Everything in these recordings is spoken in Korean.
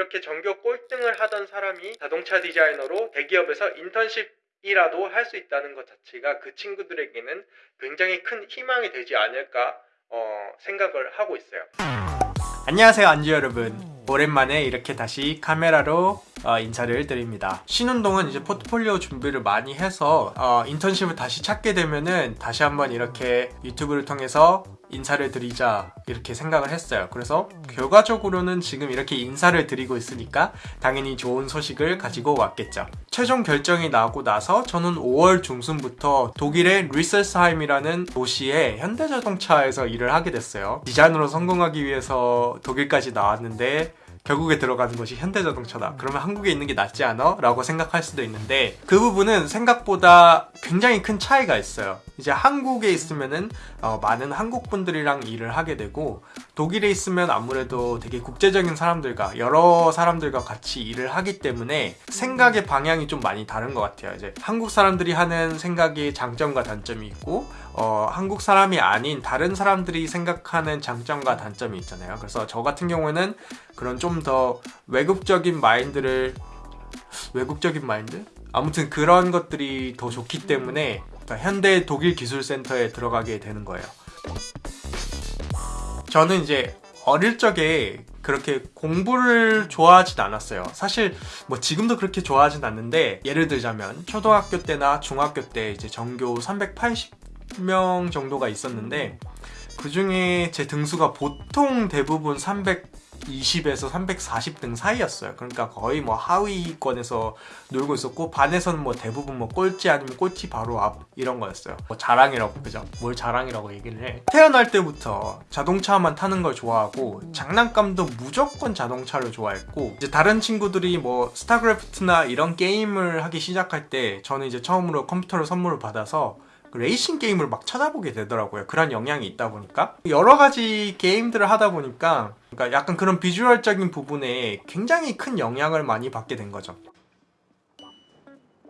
이렇게 전교 꼴등을 하던 사람이 자동차 디자이너로 대기업에서 인턴십이라도 할 수 있다는 것 자체가 그 친구들에게는 굉장히 큰 희망이 되지 않을까 어, 생각을 하고 있어요. 안녕하세요 안주 여러분 오랜만에 이렇게 다시 카메라로 어, 인사를 드립니다 동안 이제 포트폴리오 준비를 많이 해서 어, 인턴십을 다시 찾게 되면은 다시 한번 이렇게 유튜브를 통해서 인사를 드리자 이렇게 생각을 했어요. 그래서 결과적으로는 지금 이렇게 인사를 드리고 있으니까 당연히 좋은 소식을 가지고 왔겠죠. 최종 결정이 나고 나서 저는 5월 중순부터 독일의 리셀스하임이라는 도시에 현대자동차에서 일을 하게 됐어요. 디자인으로 성공하기 위해서 독일까지 나왔는데 결국에 들어가는 것이 현대자동차다. 그러면 한국에 있는 게 낫지 않아? 라고 생각할 수도 있는데 그 부분은 생각보다 굉장히 큰 차이가 있어요. 이제 한국에 있으면은 어, 많은 한국 분들이랑 일을 하게 되고 독일에 있으면 아무래도 되게 국제적인 사람들과 여러 사람들과 같이 일을 하기 때문에 생각의 방향이 좀 많이 다른 것 같아요. 이제 한국 사람들이 하는 생각이 장점과 단점이 있고 어, 한국 사람이 아닌 다른 사람들이 생각하는 장점과 단점이 있잖아요. 그래서 저 같은 경우에는 그런 좀 더 외국적인 마인드를 외국적인 마인드? 아무튼 그런 것들이 더 좋기 때문에 현대 독일 기술센터에 들어가게 되는 거예요. 저는 이제 어릴 적에 그렇게 공부를 좋아하진 않았어요. 사실 뭐 지금도 그렇게 좋아하진 않는데 예를 들자면 초등학교 때나 중학교 때 이제 전교 380 명 정도가 있었는데 그 중에 제 등수가 보통 대부분 300 320에서 340 등 사이였어요. 그러니까 거의 뭐 하위권에서 놀고 있었고 반에서는 뭐 대부분 뭐 꼴찌 아니면 꼴찌 바로 앞 이런 거였어요. 뭐 자랑이라고 그죠? 뭘 자랑이라고 얘기를 해. 태어날 때부터 자동차만 타는 걸 좋아하고 장난감도 무조건 자동차를 좋아했고 이제 다른 친구들이 뭐 스타크래프트나 이런 게임을 하기 시작할 때 저는 이제 처음으로 컴퓨터를 선물을 받아서 그 레이싱 게임을 막 찾아보게 되더라고요. 그런 영향이 있다 보니까. 여러 가지 게임들을 하다 보니까 그러니까 약간 그런 비주얼적인 부분에 굉장히 큰 영향을 많이 받게 된 거죠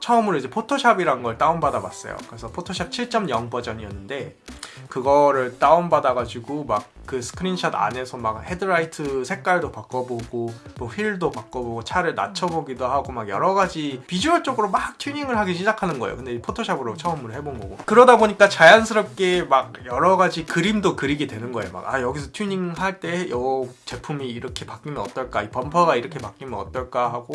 처음으로 이제 포토샵이란 걸 다운받아 봤어요. 그래서 포토샵 7.0 버전이었는데 그거를 다운받아 가지고 막 그 스크린샷 안에서 막 헤드라이트 색깔도 바꿔보고 뭐 휠도 바꿔보고 차를 낮춰보기도 하고 막 여러가지 비주얼적으로 막 튜닝을 하기 시작하는 거예요. 근데 포토샵으로 처음으로 해본 거고. 그러다 보니까 자연스럽게 막 여러가지 그림도 그리게 되는 거예요. 막 아 여기서 튜닝 할 때 요 제품이 이렇게 바뀌면 어떨까? 이 범퍼가 이렇게 바뀌면 어떨까? 하고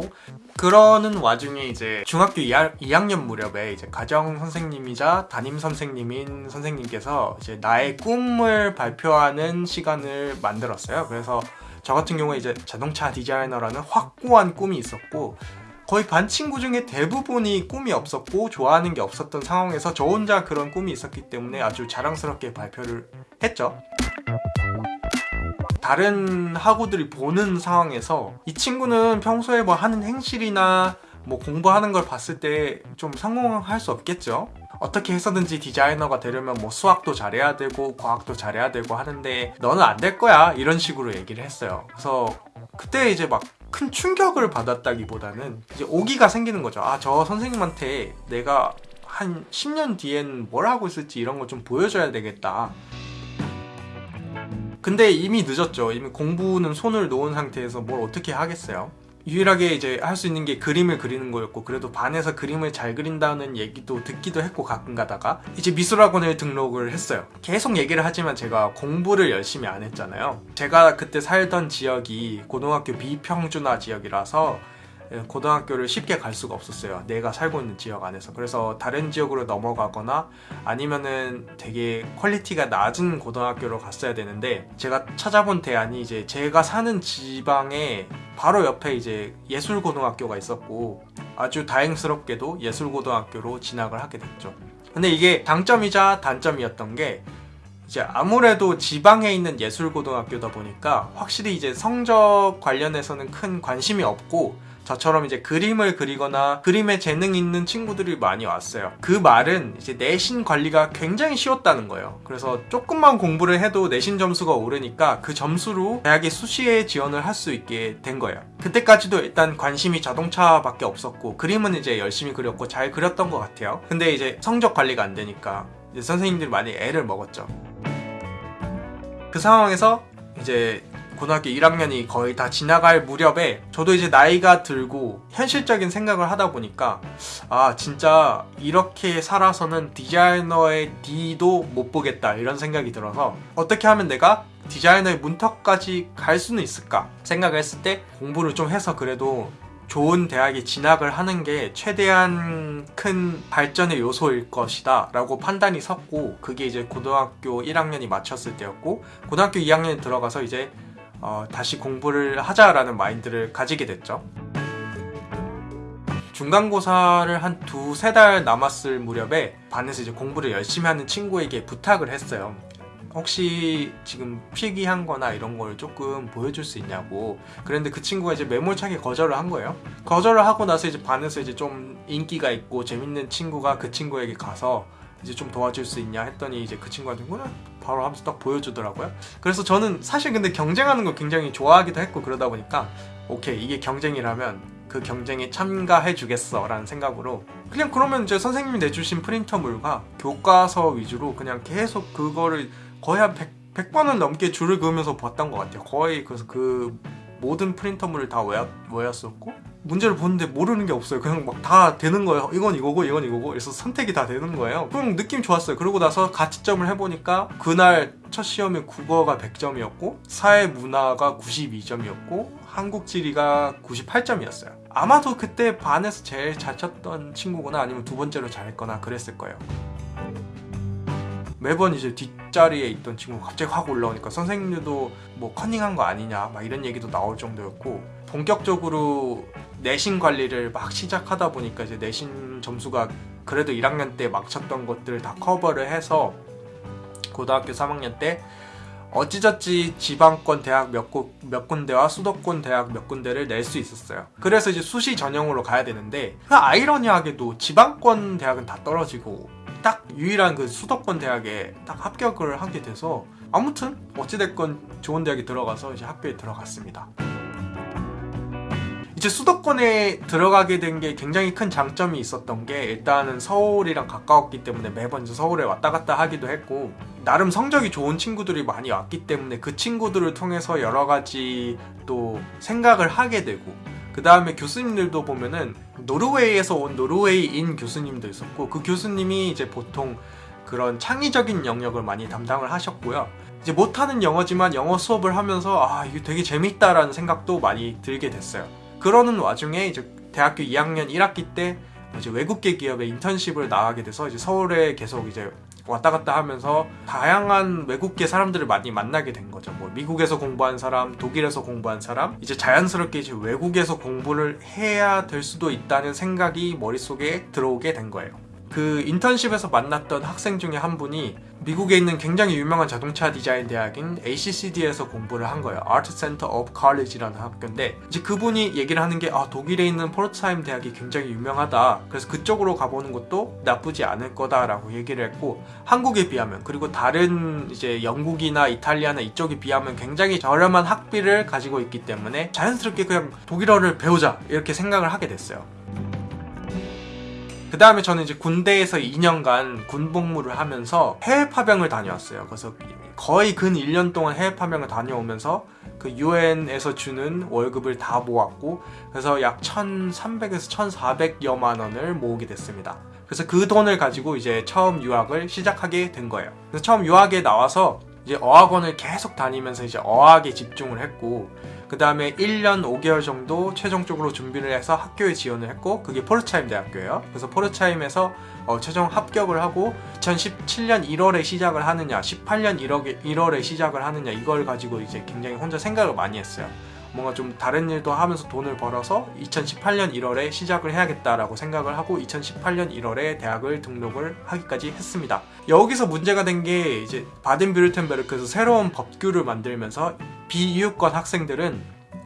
그러는 와중에 이제 중학교 2학년 무렵에 이제 가정 선생님이자 담임 선생님인 선생님께서 이제 나의 꿈을 발표하는 시간을 만들었어요. 그래서 저 같은 경우에 이제 자동차 디자이너라는 확고한 꿈이 있었고 거의 반 친구 중에 대부분이 꿈이 없었고 좋아하는 게 없었던 상황에서 저 혼자 그런 꿈이 있었기 때문에 아주 자랑스럽게 발표를 했죠. 다른 학우들이 보는 상황에서 이 친구는 평소에 뭐 하는 행실이나 뭐 공부하는 걸 봤을 때 좀 성공할 수 없겠죠? 어떻게 해서든지 디자이너가 되려면 뭐 수학도 잘해야 되고 과학도 잘해야 되고 하는데 너는 안 될 거야. 이런 식으로 얘기를 했어요. 그래서 그때 이제 막 큰 충격을 받았다기보다는 이제 오기가 생기는 거죠. 아 저 선생님한테 내가 한 10년 뒤엔 뭘 하고 있을지 이런 거좀 보여줘야 되겠다. 근데 이미 늦었죠. 이미 공부는 손을 놓은 상태에서 뭘 어떻게 하겠어요 유일하게 이제 할 수 있는 게 그림을 그리는 거였고 그래도 반에서 그림을 잘 그린다는 얘기도 듣기도 했고 가끔 가다가. 이제 미술학원을 등록을 했어요. 계속 얘기를 하지만 제가 공부를 열심히 안 했잖아요. 제가 그때 살던 지역이 고등학교 비평준화 지역이라서 예, 고등학교를 쉽게 갈 수가 없었어요. 내가 살고 있는 지역 안에서. 그래서 다른 지역으로 넘어가거나 아니면은 되게 퀄리티가 낮은 고등학교로 갔어야 되는데 제가 찾아본 대안이 이제 제가 사는 지방에 바로 옆에 이제 예술고등학교가 있었고 아주 다행스럽게도 예술고등학교로 진학을 하게 됐죠. 근데 이게 장점이자 단점이었던 게 이제 아무래도 지방에 있는 예술고등학교다 보니까 확실히 이제 성적 관련해서는 큰 관심이 없고 저처럼 이제 그림을 그리거나 그림에 재능 있는 친구들이 많이 왔어요. 그 말은 이제 내신 관리가 굉장히 쉬웠다는 거예요. 그래서 조금만 공부를 해도 내신 점수가 오르니까 그 점수로 대학에 수시에 지원을 할 수 있게 된 거예요. 그때까지도 일단 관심이 자동차밖에 없었고 그림은 이제 열심히 그렸고 잘 그렸던 것 같아요. 근데 이제 성적 관리가 안 되니까 선생님들이 많이 애를 먹었죠. 그 상황에서 이제 고등학교 1학년이 거의 다 지나갈 무렵에 저도 이제 나이가 들고 현실적인 생각을 하다 보니까 아 진짜 이렇게 살아서는 디자이너의 D도 못 보겠다 이런 생각이 들어서 어떻게 하면 내가 디자이너의 문턱까지 갈 수는 있을까 생각을 했을 때 공부를 좀 해서 그래도 좋은 대학에 진학을 하는 게 최대한 큰 발전의 요소일 것이다 라고 판단이 섰고 그게 이제 고등학교 1학년이 마쳤을 때였고 고등학교 2학년에 들어가서 이제 어, 다시 공부를 하자라는 마인드를 가지게 됐죠. 중간고사를 한 두세 달 남았을 무렵에 반에서 이제 공부를 열심히 하는 친구에게 부탁을 했어요. 혹시 지금 필기한 거나 이런 걸 조금 보여줄 수 있냐고. 그랬는데 그 친구가 이제 매몰차게 거절을 한 거예요. 거절을 하고 나서 이제 반에서 이제 좀 인기가 있고 재밌는 친구가 그 친구에게 가서 이제 좀 도와줄 수 있냐 했더니 이제 그 친구한테 그래 바로 하면서 딱 보여주더라고요. 그래서 저는 사실 근데 경쟁하는 거 굉장히 좋아하기도 했고 그러다 보니까 오케이 이게 경쟁이라면 그 경쟁에 참가해 주겠어 라는 생각으로 그냥 그러면 이제 선생님이 내주신 프린터물과 교과서 위주로 그냥 계속 그거를 거의 한 100, 100번은 넘게 줄을 그으면서 봤던 것 같아요. 거의 그래서 그 모든 프린터물을 다 외웠, 외웠었고 문제를 보는데 모르는 게 없어요. 그냥 막 다 되는 거예요. 이건 이거고 이건 이거고. 그래서 선택이 다 되는 거예요. 그럼 느낌 좋았어요. 그러고 나서 가치점을 해보니까 그날 첫 시험에 국어가 100점이었고 사회 문화가 92점이었고 한국 지리가 98점이었어요. 아마도 그때 반에서 제일 잘 쳤던 친구구나 아니면 두 번째로 잘했거나 그랬을 거예요 매번 이제 뒷자리에 있던 친구가 갑자기 확 올라오니까 선생님들도 뭐 커닝한 거 아니냐 막 이런 얘기도 나올 정도였고 본격적으로 내신 관리를 막 시작하다 보니까 이제 내신 점수가 그래도 1학년 때 막 쳤던 것들을 다 커버를 해서 고등학교 3학년 때 어찌저찌 지방권 대학 몇, 고, 몇 군데와 수도권 대학 몇 군데를 낼 수 있었어요. 그래서 이제 수시 전형으로 가야 되는데 그 아이러니하게도 지방권 대학은 다 떨어지고 딱 유일한 그 수도권 대학에 딱 합격을 하게 돼서 아무튼 어찌됐건 좋은 대학에 들어가서 이제 학교에 들어갔습니다. 이제 수도권에 들어가게 된 게 굉장히 큰 장점이 있었던 게 일단은 서울이랑 가까웠기 때문에 매번 서울에 왔다 갔다 하기도 했고 나름 성적이 좋은 친구들이 많이 왔기 때문에 그 친구들을 통해서 여러 가지 또 생각을 하게 되고 그 다음에 교수님들도 보면은 노르웨이에서 온 노르웨이인 교수님도 있었고 그 교수님이 이제 보통 그런 창의적인 영역을 많이 담당을 하셨고요. 이제 못하는 영어지만 영어 수업을 하면서 아 이게 되게 재밌다라는 생각도 많이 들게 됐어요. 그러는 와중에 이제 대학교 2학년 1학기 때 이제 외국계 기업에 인턴십을 나가게 돼서 이제 서울에 계속 이제 왔다 갔다 하면서 다양한 외국계 사람들을 많이 만나게 된 거죠. 뭐 미국에서 공부한 사람, 독일에서 공부한 사람 이제 자연스럽게 이제 외국에서 공부를 해야 될 수도 있다는 생각이 머릿속에 들어오게 된 거예요 그 인턴십에서 만났던 학생 중에 한 분이 미국에 있는 굉장히 유명한 자동차 디자인 대학인 ACCD에서 공부를 한 거예요. Art Center of College라는 학교인데 이제 그분이 얘기를 하는 게 아, 독일에 있는 포르츠하임 대학이 굉장히 유명하다. 그래서 그쪽으로 가보는 것도 나쁘지 않을 거다라고 얘기를 했고 한국에 비하면 그리고 다른 이제 영국이나 이탈리아나 이쪽에 비하면 굉장히 저렴한 학비를 가지고 있기 때문에 자연스럽게 그냥 독일어를 배우자 이렇게 생각을 하게 됐어요. 그 다음에 저는 이제 군대에서 2년간 군복무를 하면서 해외 파병을 다녀왔어요. 그래서 거의 근 1년 동안 해외 파병을 다녀오면서 그 UN에서 주는 월급을 다 모았고 그래서 약 1,300에서 1,400여만 원을 모으게 됐습니다. 그래서 그 돈을 가지고 이제 처음 유학을 시작하게 된 거예요. 그래서 처음 유학에 나와서 이제 어학원을 계속 다니면서 이제 어학에 집중을 했고 그 다음에 1년 5개월 정도 최종적으로 준비를 해서 학교에 지원을 했고 그게 포르차임 대학교예요. 그래서 포르차임에서 어, 최종 합격을 하고 2017년 1월에 시작을 하느냐 18년 1월, 1월에 시작을 하느냐 이걸 가지고 이제 굉장히 혼자 생각을 많이 했어요 뭔가 좀 다른 일도 하면서 돈을 벌어서 2018년 1월에 시작을 해야겠다라고 생각을 하고 2018년 1월에 대학을 등록을 하기까지 했습니다. 여기서 문제가 된 게 이제 바덴뷰르텐베르크에서 새로운 법규를 만들면서 비유권 학생들은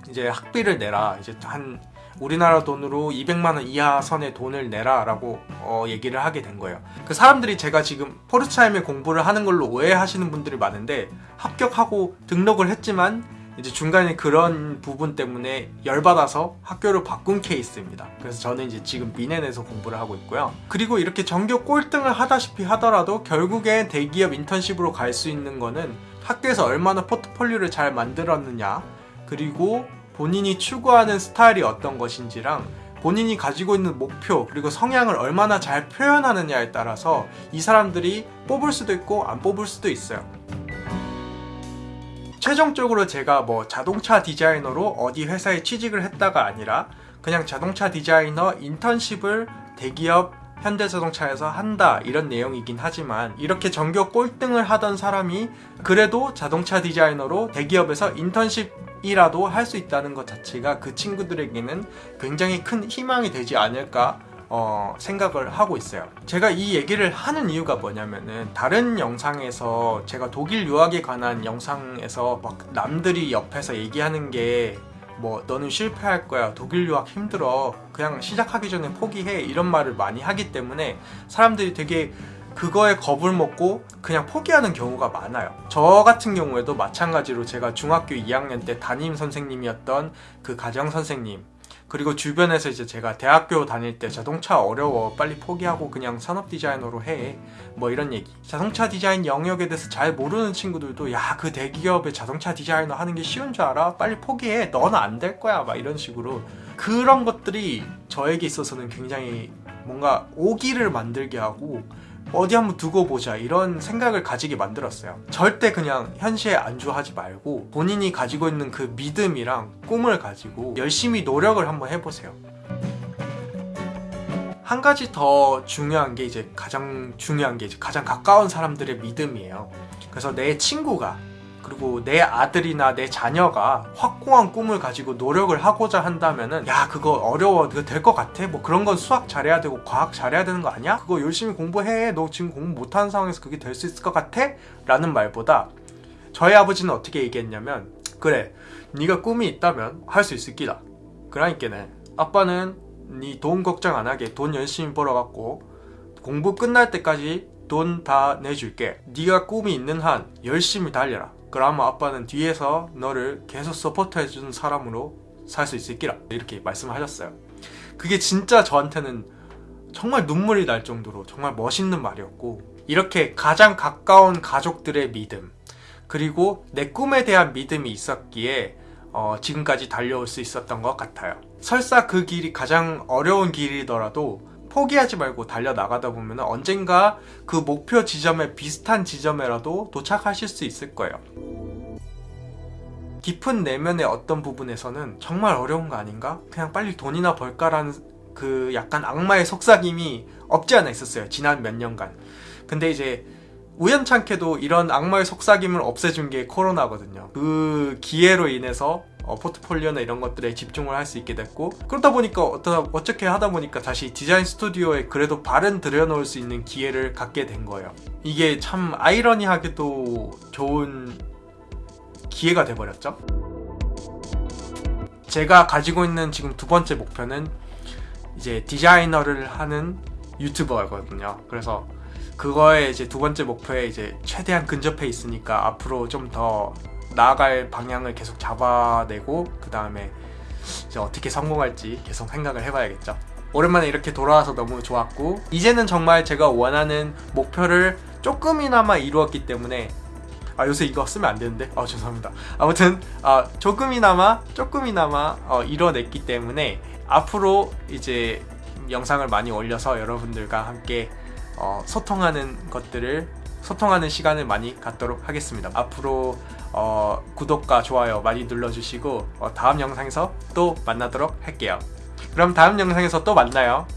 이제 학비를 내라 이제 한 우리나라 돈으로 200만원 이하 선의 돈을 내라 라고 어, 얘기를 하게 된 거예요 그 사람들이 제가 지금 포르츠하임에 공부를 하는 걸로 오해하시는 분들이 많은데 합격하고 등록을 했지만 이제 중간에 그런 부분 때문에 열받아서 학교를 바꾼 케이스입니다 그래서 저는 이제 지금 미넨에서 공부를 하고 있고요 그리고 이렇게 전교 꼴등을 하다시피 하더라도 결국에 대기업 인턴십으로 갈 수 있는 거는 학교에서 얼마나 포트폴리오를 잘 만들었느냐 그리고 본인이 추구하는 스타일이 어떤 것인지랑 본인이 가지고 있는 목표 그리고 성향을 얼마나 잘 표현하느냐에 따라서 이 사람들이 뽑을 수도 있고 안 뽑을 수도 있어요. 최종적으로 제가 뭐 자동차 디자이너로 어디 회사에 취직을 했다가 아니라 그냥 자동차 디자이너 인턴십을 대기업 현대자동차에서 한다 이런 내용이긴 하지만 이렇게 전교 꼴등을 하던 사람이 그래도 자동차 디자이너로 대기업에서 인턴십이라도 할 수 있다는 것 자체가 그 친구들에게는 굉장히 큰 희망이 되지 않을까 어, 생각을 하고 있어요. 제가 이 얘기를 하는 이유가 뭐냐면은 다른 영상에서 제가 독일 유학에 관한 영상에서 막 남들이 옆에서 얘기하는 게 뭐 너는 실패할 거야 독일 유학 힘들어 그냥 시작하기 전에 포기해 이런 말을 많이 하기 때문에 사람들이 되게 그거에 겁을 먹고 그냥 포기하는 경우가 많아요 저 같은 경우에도 마찬가지로 제가 중학교 2학년 때 담임 선생님이었던 그 가정 선생님 그리고 주변에서 이제 제가 대학교 다닐 때 자동차 어려워 빨리 포기하고 그냥 산업 디자이너로 해. 뭐 이런 얘기. 자동차 디자인 영역에 대해서 잘 모르는 친구들도 야 그 대기업의 자동차 디자이너 하는 게 쉬운 줄 알아? 빨리 포기해. 너는 안 될 거야. 막 이런 식으로. 그런 것들이 저에게 있어서는 굉장히 뭔가 오기를 만들게 하고 어디 한번 두고 보자 이런 생각을 가지게 만들었어요. 절대 그냥 현실에 안주하지 말고 본인이 가지고 있는 그 믿음이랑 꿈을 가지고 열심히 노력을 한번 해보세요. 한 가지 더 중요한 게 이제 가장 중요한 게 이제 가장 가까운 사람들의 믿음이에요. 그래서 내 친구가 그리고 내 아들이나 내 자녀가 확고한 꿈을 가지고 노력을 하고자 한다면은 야 그거 어려워 그거 될 것 같아? 뭐 그런 건 수학 잘해야 되고 과학 잘해야 되는 거 아니야? 그거 열심히 공부해 너 지금 공부 못하는 상황에서 그게 될 수 있을 것 같아? 라는 말보다 저희 아버지는 어떻게 얘기했냐면 그래 네가 꿈이 있다면 할 수 있을 기다 그러니까는 아빠는 네 돈 걱정 안 하게 돈 열심히 벌어갖고 공부 끝날 때까지 돈 다 내줄게 네가 꿈이 있는 한 열심히 달려라 그러면 아빠는 뒤에서 너를 계속 support 해주는 사람으로 살 수 있을 기라. 이렇게 말씀을 하셨어요. 그게 진짜 저한테는 정말 눈물이 날 정도로 정말 멋있는 말이었고 이렇게 가장 가까운 가족들의 믿음 그리고 내 꿈에 대한 믿음이 있었기에 어, 지금까지 달려올 수 있었던 것 같아요. 설사 그 길이 가장 어려운 길이더라도 포기하지 말고 달려나가다 보면 언젠가 그 목표 지점에 비슷한 지점에라도 도착하실 수 있을 거예요. 깊은 내면의 어떤 부분에서는 정말 어려운 거 아닌가? 그냥 빨리 돈이나 벌까라는 그 약간 악마의 속삭임이 없지 않아 있었어요 지난 몇 년간. 근데 이제 우연찮게도 이런 악마의 속삭임을 없애준 게 코로나거든요. 그 기회로 인해서 어, 포트폴리오나 이런 것들에 집중을 할 수 있게 됐고 그러다 보니까 어떠, 어떻게 하다 보니까 다시 디자인 스튜디오에 그래도 발은 들여놓을 수 있는 기회를 갖게 된 거예요. 이게 참 아이러니하게도 좋은 기회가 돼버렸죠? 제가 가지고 있는 지금 두 번째 목표는 이제 디자이너를 하는 유튜버거든요. 그래서 그거에 이제 두 번째 목표에 이제 최대한 근접해 있으니까 앞으로 좀더 나아갈 방향을 계속 잡아내고 그 다음에 이제 어떻게 성공할지 계속 생각을 해봐야겠죠. 오랜만에 이렇게 돌아와서 너무 좋았고 이제는 정말 제가 원하는 목표를 조금이나마 이루었기 때문에 아 요새 이거 쓰면 안 되는데? 아 죄송합니다. 아무튼 아 조금이나마 조금이나마 어, 이뤄냈기 때문에 앞으로 이제 영상을 많이 올려서 여러분들과 함께 어, 소통하는 것들을 소통하는 시간을 많이 갖도록 하겠습니다. 앞으로 어, 구독과 좋아요 많이 눌러주시고 어, 다음 영상에서 또 만나도록 할게요. 그럼 다음 영상에서 또 만나요